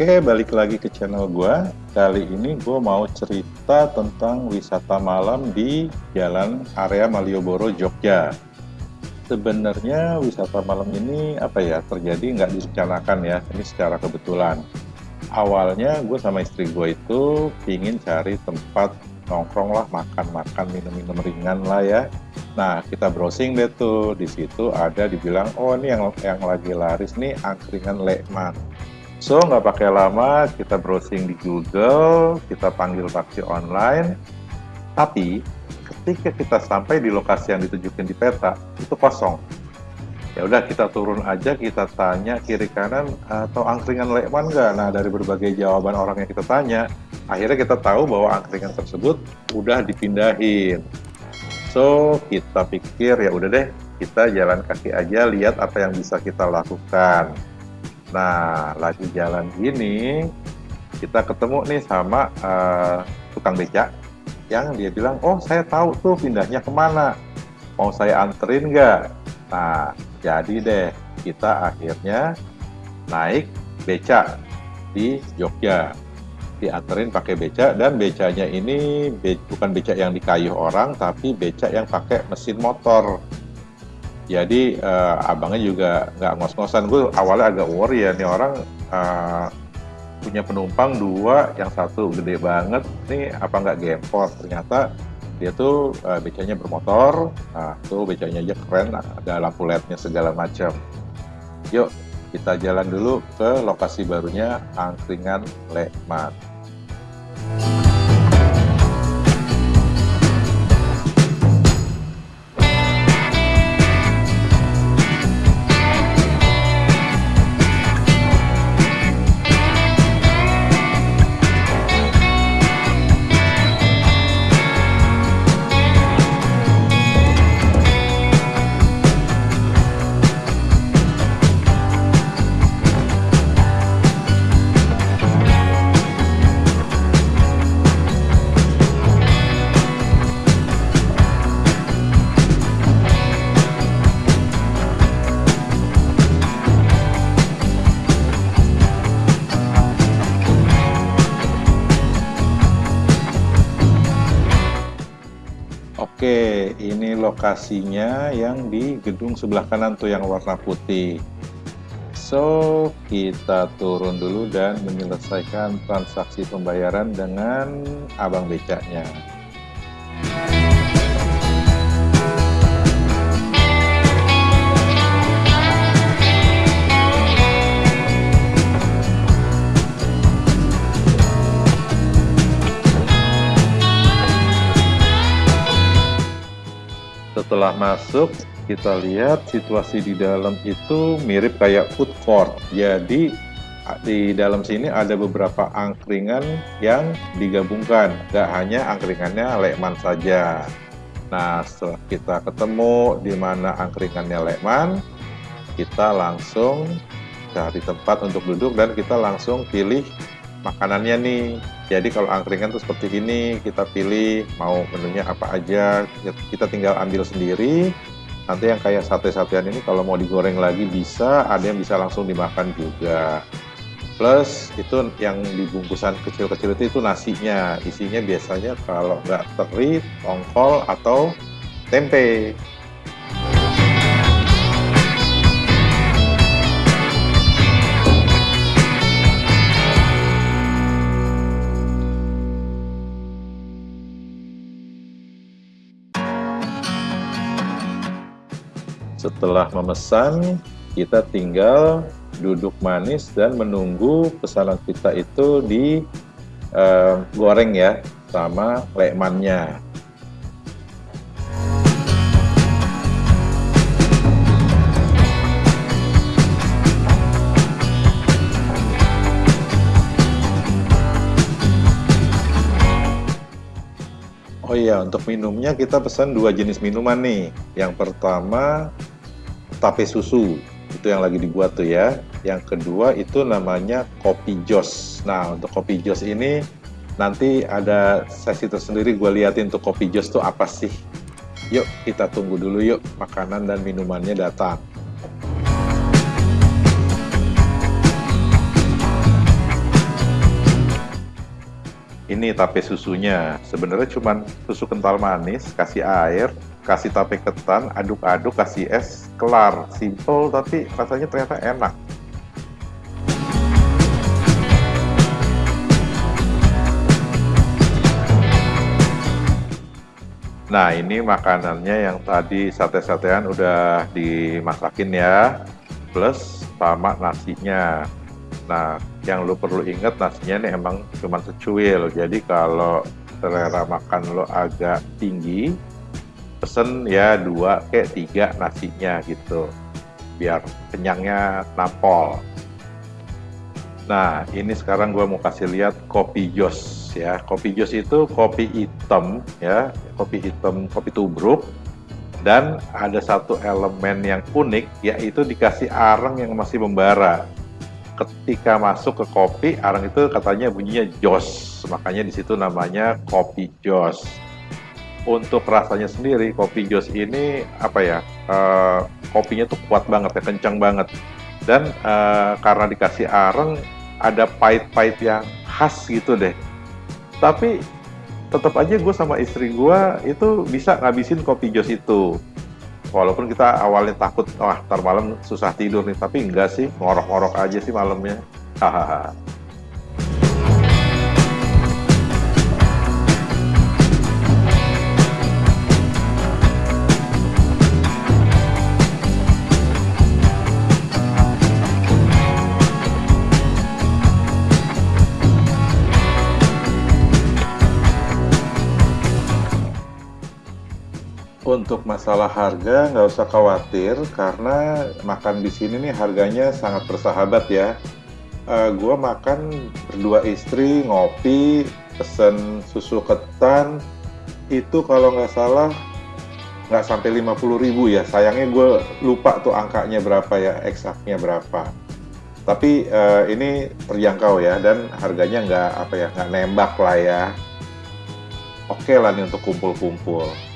Oke, balik lagi ke channel gue. Kali ini gue mau cerita tentang wisata malam di Jalan Area Malioboro, Jogja. Sebenarnya wisata malam ini apa ya terjadi nggak direncanakan ya, ini secara kebetulan. Awalnya gue sama istri gue itu pingin cari tempat nongkrong lah, makan-makan, minum-minum ringan lah ya. Nah, kita browsing deh tuh. Di situ ada dibilang, oh ini yang yang lagi laris nih angkringan Lekman So, nggak pakai lama, kita browsing di Google, kita panggil taksi online, tapi ketika kita sampai di lokasi yang ditunjukin di peta, itu kosong. Ya udah kita turun aja, kita tanya kiri kanan atau angkringan Lekman nggak? Nah dari berbagai jawaban orang yang kita tanya, akhirnya kita tahu bahwa angkringan tersebut udah dipindahin. So kita pikir ya udah deh, kita jalan kaki aja lihat apa yang bisa kita lakukan. Nah, lagi jalan gini, kita ketemu nih sama uh, tukang becak yang dia bilang, oh saya tahu tuh pindahnya ke mana, mau saya anterin nggak? Nah, jadi deh, kita akhirnya naik becak di Jogja. Dianterin pakai becak dan becanya ini be bukan becak yang dikayuh orang tapi becak yang pakai mesin motor jadi uh, abangnya juga nggak ngos-ngosan. Gue awalnya agak worry ya nih orang uh, punya penumpang dua yang satu gede banget nih apa nggak gempor? Ternyata dia tuh uh, becanya bermotor nah tuh becanya aja keren ada lampu lednya segala macam. Yuk kita jalan dulu ke lokasi barunya angkringan Lekmat lokasinya yang di gedung sebelah kanan tuh yang warna putih. So, kita turun dulu dan menyelesaikan transaksi pembayaran dengan abang becaknya. Setelah masuk kita lihat situasi di dalam itu mirip kayak food court. Jadi di dalam sini ada beberapa angkringan yang digabungkan. Gak hanya angkringannya Lekman saja. Nah setelah kita ketemu di mana angkringannya Lekman kita langsung cari tempat untuk duduk dan kita langsung pilih makanannya nih. Jadi kalau angkringan tuh seperti ini kita pilih mau menunya apa aja. Kita tinggal ambil sendiri. Nanti yang kayak sate-satean ini kalau mau digoreng lagi bisa ada yang bisa langsung dimakan juga. Plus itu yang dibungkusan kecil-kecil itu, itu nasinya. Isinya biasanya kalau nggak teri, tongkol atau tempe Setelah memesan, kita tinggal duduk manis dan menunggu pesanan kita itu di uh, goreng ya sama lekmannya. Oh iya, untuk minumnya kita pesan dua jenis minuman nih. Yang pertama tape susu, itu yang lagi dibuat tuh ya. Yang kedua itu namanya kopi jos. Nah, untuk kopi jos ini nanti ada sesi tersendiri gue liatin tuh kopi jos tuh apa sih. Yuk kita tunggu dulu yuk makanan dan minumannya datang. ini tape susunya. Sebenarnya cuma susu kental manis, kasih air, kasih tape ketan, aduk-aduk, kasih es, kelar. Simple tapi rasanya ternyata enak. Nah ini makanannya yang tadi sate-satean udah dimasakin ya, plus sama nasinya. Nah yang lo perlu ingat nasinya ini emang cuma secuil, jadi kalau selera makan lo agak tinggi, pesen ya dua kayak tiga nasinya gitu, biar kenyangnya nampol. Nah ini sekarang gue mau kasih lihat kopi jos ya. Kopi jos itu kopi hitam ya, kopi hitam, kopi tubruk. Dan ada satu elemen yang unik yaitu dikasih arang yang masih membara. Ketika masuk ke kopi, arang itu katanya bunyinya jos. Makanya di situ namanya kopi jos. Untuk rasanya sendiri, kopi jos ini apa ya? Uh, kopinya tuh kuat banget ya, kencang banget. Dan uh, karena dikasih arang, ada pahit-pahit yang khas gitu deh tapi tetap aja gue sama istri gue itu bisa ngabisin kopi jos itu walaupun kita awalnya takut wah ntar malam susah tidur nih tapi enggak sih ngorok-ngorok aja sih malamnya hahaha Untuk masalah harga nggak usah khawatir karena makan di sini nih harganya sangat bersahabat ya. Uh, gua makan berdua istri ngopi pesen susu ketan. Itu kalau nggak salah nggak sampai 50 ribu ya. Sayangnya gue lupa tuh angkanya berapa ya eksaknya berapa. Tapi uh, ini terjangkau ya dan harganya nggak apa ya nggak nembak lah ya. Oke okay lah nih untuk kumpul-kumpul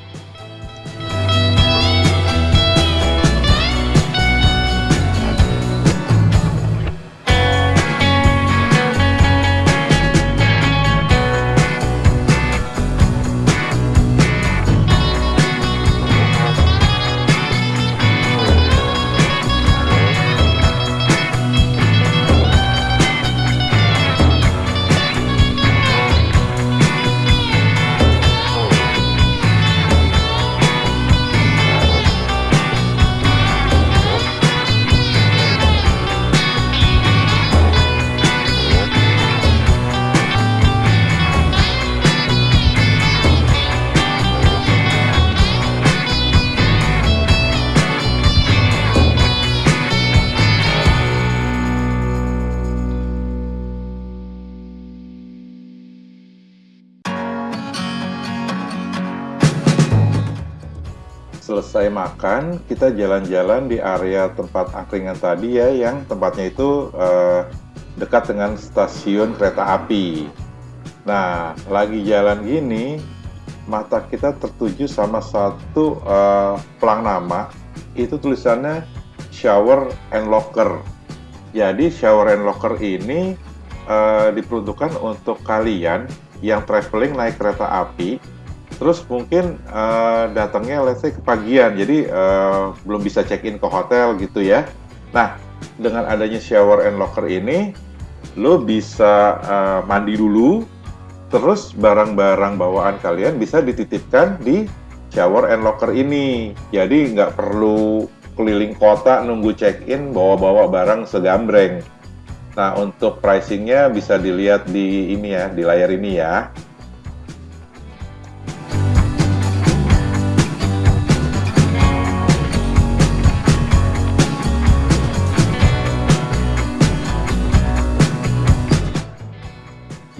selesai makan, kita jalan-jalan di area tempat angkringan tadi ya, yang tempatnya itu uh, dekat dengan stasiun kereta api. Nah, lagi jalan gini, mata kita tertuju sama satu uh, pelang nama, itu tulisannya shower and locker. Jadi shower and locker ini uh, diperuntukkan untuk kalian yang traveling naik kereta api terus mungkin uh, datangnya let's say kepagian. Jadi uh, belum bisa check in ke hotel gitu ya. Nah dengan adanya shower and locker ini lo bisa uh, mandi dulu. Terus barang-barang bawaan kalian bisa dititipkan di shower and locker ini. Jadi nggak perlu keliling kota nunggu check in bawa-bawa barang segambreng. Nah untuk pricingnya bisa dilihat di ini ya di layar ini ya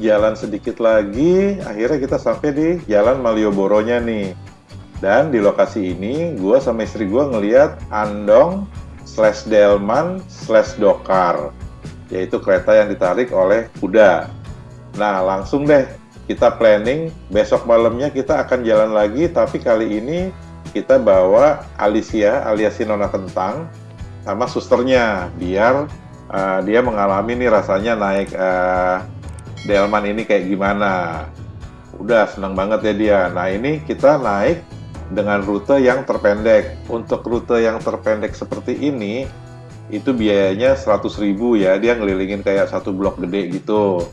jalan sedikit lagi, akhirnya kita sampai di Jalan Malioboro-nya nih. Dan di lokasi ini, gue sama istri gue ngeliat Andong slash Delman slash Dokar, yaitu kereta yang ditarik oleh kuda. Nah, langsung deh kita planning besok malamnya kita akan jalan lagi, tapi kali ini kita bawa Alicia alias Nona Kentang sama susternya biar uh, dia mengalami nih rasanya naik uh, delman ini kayak gimana. Udah senang banget ya dia. Nah ini kita naik dengan rute yang terpendek. Untuk rute yang terpendek seperti ini, itu biayanya 100.000 ya. Dia ngelilingin kayak satu blok gede gitu.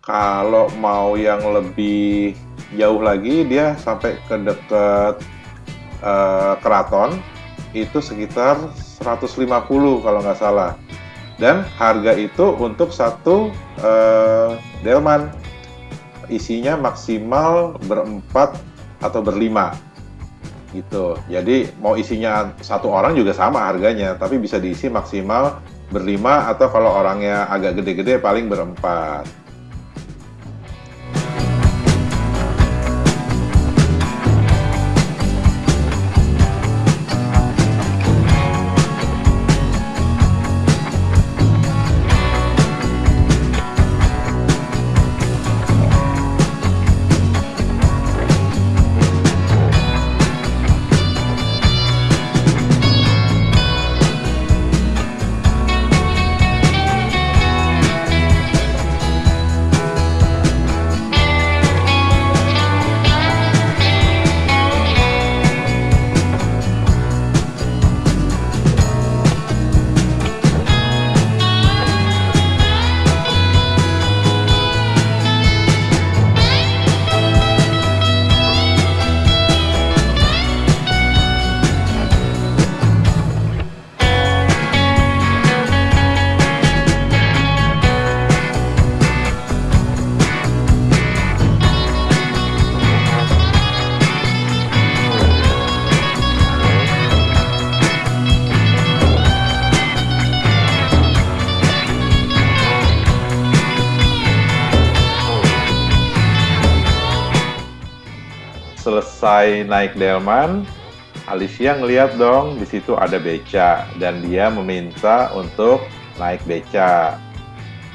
Kalau mau yang lebih jauh lagi, dia sampai ke dekat uh, keraton, itu sekitar 150 kalau nggak salah dan harga itu untuk satu uh, delman. Isinya maksimal berempat atau berlima. Gitu. Jadi mau isinya satu orang juga sama harganya tapi bisa diisi maksimal berlima atau kalau orangnya agak gede-gede paling berempat selesai naik delman, Alicia ngeliat dong di situ ada beca dan dia meminta untuk naik beca.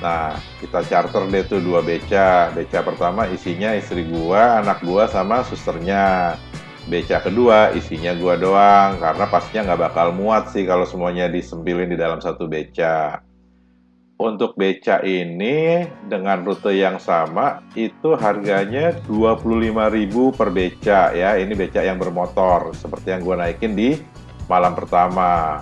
Nah, kita charter deh tuh dua beca. Beca pertama isinya istri gua, anak gua sama susternya. Beca kedua isinya gua doang karena pastinya nggak bakal muat sih kalau semuanya disempilin di dalam satu beca. Untuk beca ini dengan rute yang sama itu harganya 25.000 per beca ya. Ini beca yang bermotor seperti yang gue naikin di malam pertama.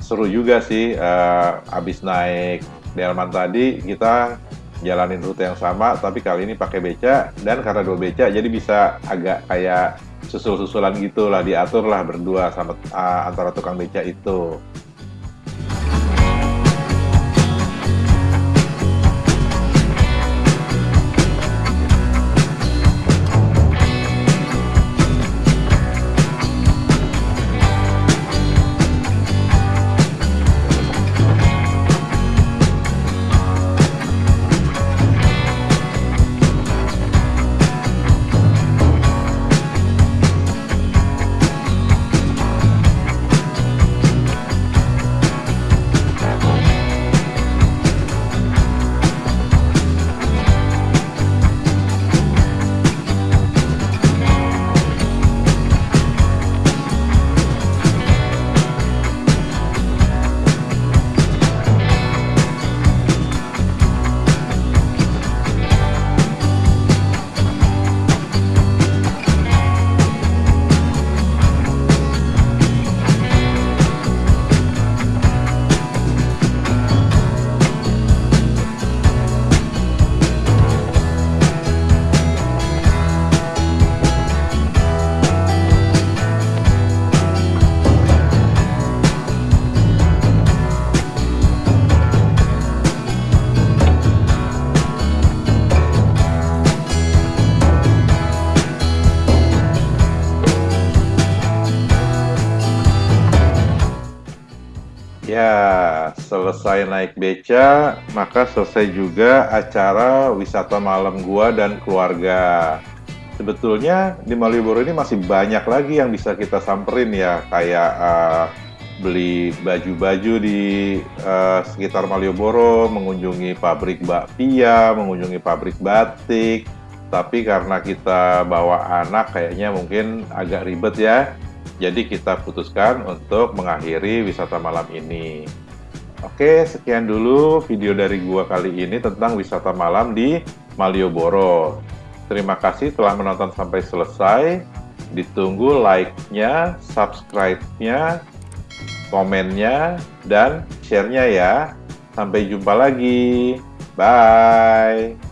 Seru juga sih uh, abis naik Delman tadi kita jalanin rute yang sama tapi kali ini pakai beca dan karena dua beca jadi bisa agak kayak susul-susulan gitulah diatur lah berdua sama uh, antara tukang beca itu. Ya, selesai naik beca, maka selesai juga acara wisata malam gua dan keluarga. Sebetulnya di Malioboro ini masih banyak lagi yang bisa kita samperin ya, kayak uh, beli baju-baju di uh, sekitar Malioboro, mengunjungi pabrik bakpia, mengunjungi pabrik batik. Tapi karena kita bawa anak kayaknya mungkin agak ribet ya, jadi kita putuskan untuk mengakhiri wisata malam ini. Oke, sekian dulu video dari gua kali ini tentang wisata malam di Malioboro. Terima kasih telah menonton sampai selesai. Ditunggu like-nya, subscribe-nya, komennya, dan share-nya ya. Sampai jumpa lagi. Bye.